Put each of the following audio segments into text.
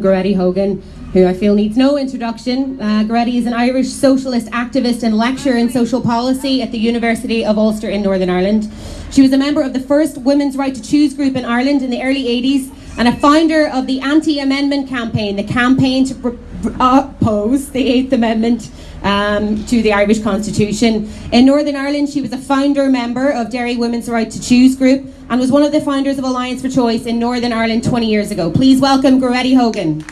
Goretti Horgan, who I feel needs no introduction. Uh, Goretti is an Irish socialist activist and lecturer in social policy at the University of Ulster in Northern Ireland. She was a member of the first Women's Right to Choose group in Ireland in the early 80s and a founder of the anti-amendment campaign, the campaign to oppose the Eighth Amendment um, to the Irish Constitution. In Northern Ireland, she was a founder member of Derry Women's Right to Choose group and was one of the founders of Alliance for Choice in Northern Ireland 20 years ago. Please welcome Goretti Horgan.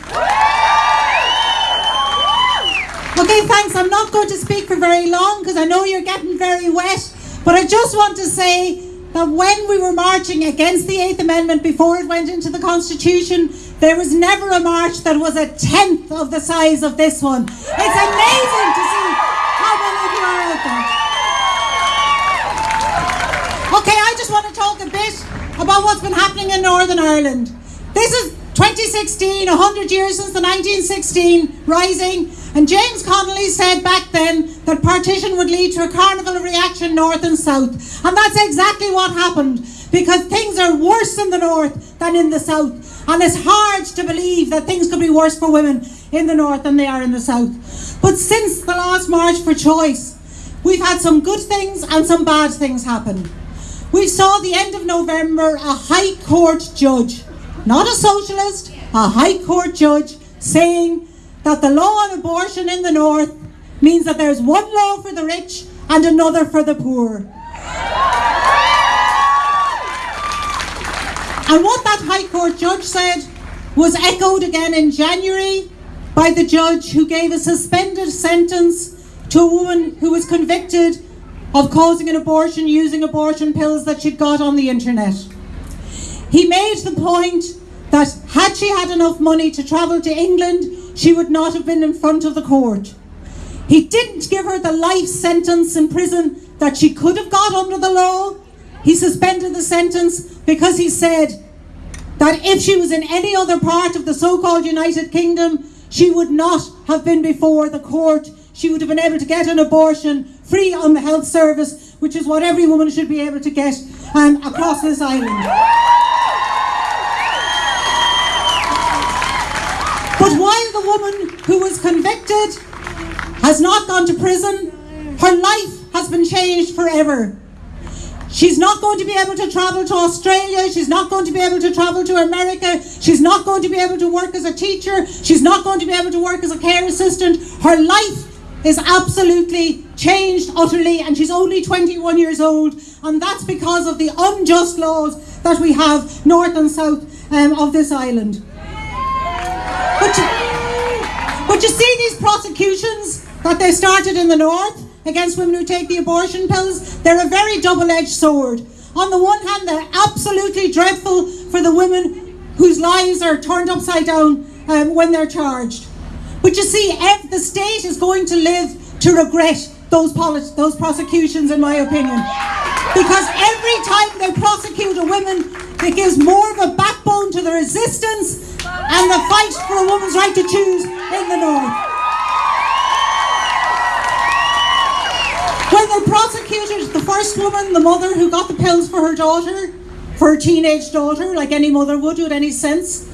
Okay, thanks. I'm not going to speak for very long because I know you're getting very wet, but I just want to say that when we were marching against the Eighth Amendment before it went into the Constitution, there was never a march that was a tenth of the size of this one. It's amazing to see how many of you are out there. Okay, I just want to talk a bit about what's been happening in Northern Ireland. This is 2016, 100 years since the 1916 rising, and James Connolly said back then that partition would lead to a carnival of reaction north and south. And that's exactly what happened, because things are worse in the north than in the south. And it's hard to believe that things could be worse for women in the north than they are in the south. But since the last March for Choice, we've had some good things and some bad things happen. We saw the end of November a High Court judge not a socialist, a High Court judge, saying that the law on abortion in the North means that there's one law for the rich and another for the poor. And what that High Court judge said was echoed again in January by the judge who gave a suspended sentence to a woman who was convicted of causing an abortion using abortion pills that she'd got on the internet. He made the point that had she had enough money to travel to England, she would not have been in front of the court. He didn't give her the life sentence in prison that she could have got under the law. He suspended the sentence because he said that if she was in any other part of the so-called United Kingdom, she would not have been before the court. She would have been able to get an abortion free on the health service, which is what every woman should be able to get um, across this island. But while the woman who was convicted has not gone to prison, her life has been changed forever. She's not going to be able to travel to Australia. She's not going to be able to travel to America. She's not going to be able to work as a teacher. She's not going to be able to work as a care assistant. Her life is absolutely changed utterly and she's only 21 years old and that's because of the unjust laws that we have north and south um, of this island. But you, but you see these prosecutions that they started in the north against women who take the abortion pills, they're a very double-edged sword. On the one hand, they're absolutely dreadful for the women whose lives are turned upside down um, when they're charged. But you see, the state is going to live to regret those, those prosecutions, in my opinion. Because every time they prosecute a woman, it gives more of a backbone to the resistance and the fight for a woman's right to choose in the North. When they prosecuted the first woman, the mother who got the pills for her daughter, for her teenage daughter, like any mother would with any sense,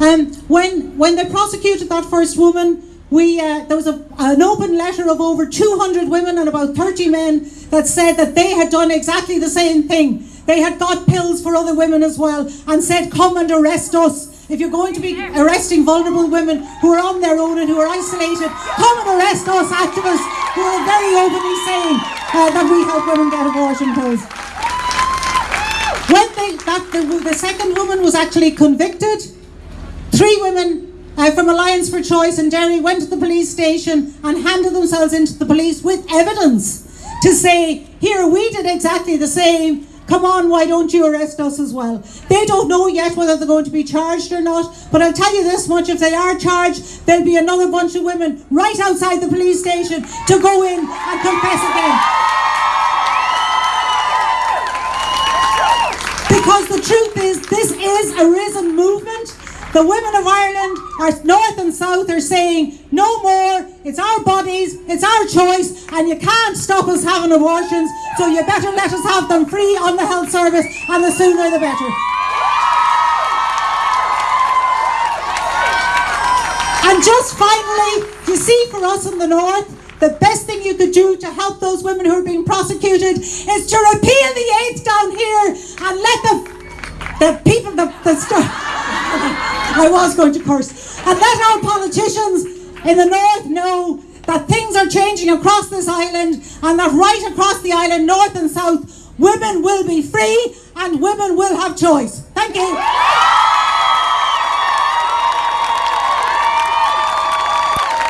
um, when, when they prosecuted that first woman, we, uh, there was a, an open letter of over 200 women and about 30 men that said that they had done exactly the same thing. They had got pills for other women as well and said, come and arrest us. If you're going to be arresting vulnerable women who are on their own and who are isolated, come and arrest us activists who are very openly saying uh, that we help women get abortion pills. When they, that, the, the second woman was actually convicted, three women uh, from Alliance for Choice in Derry went to the police station and handed themselves into the police with evidence to say, here, we did exactly the same, Come on, why don't you arrest us as well? They don't know yet whether they're going to be charged or not, but I'll tell you this much, if they are charged, there'll be another bunch of women right outside the police station to go in and confess again. Because the truth is, this is a risen movement the women of Ireland, our north and south, are saying no more. It's our bodies, it's our choice, and you can't stop us having abortions. So you better let us have them free on the health service, and the sooner the better. And just finally, you see, for us in the north, the best thing you could do to help those women who are being prosecuted is to repeal the eighth down here and let the the people the, the I was going to curse and let our politicians in the north know that things are changing across this island and that right across the island, north and south, women will be free and women will have choice. Thank you.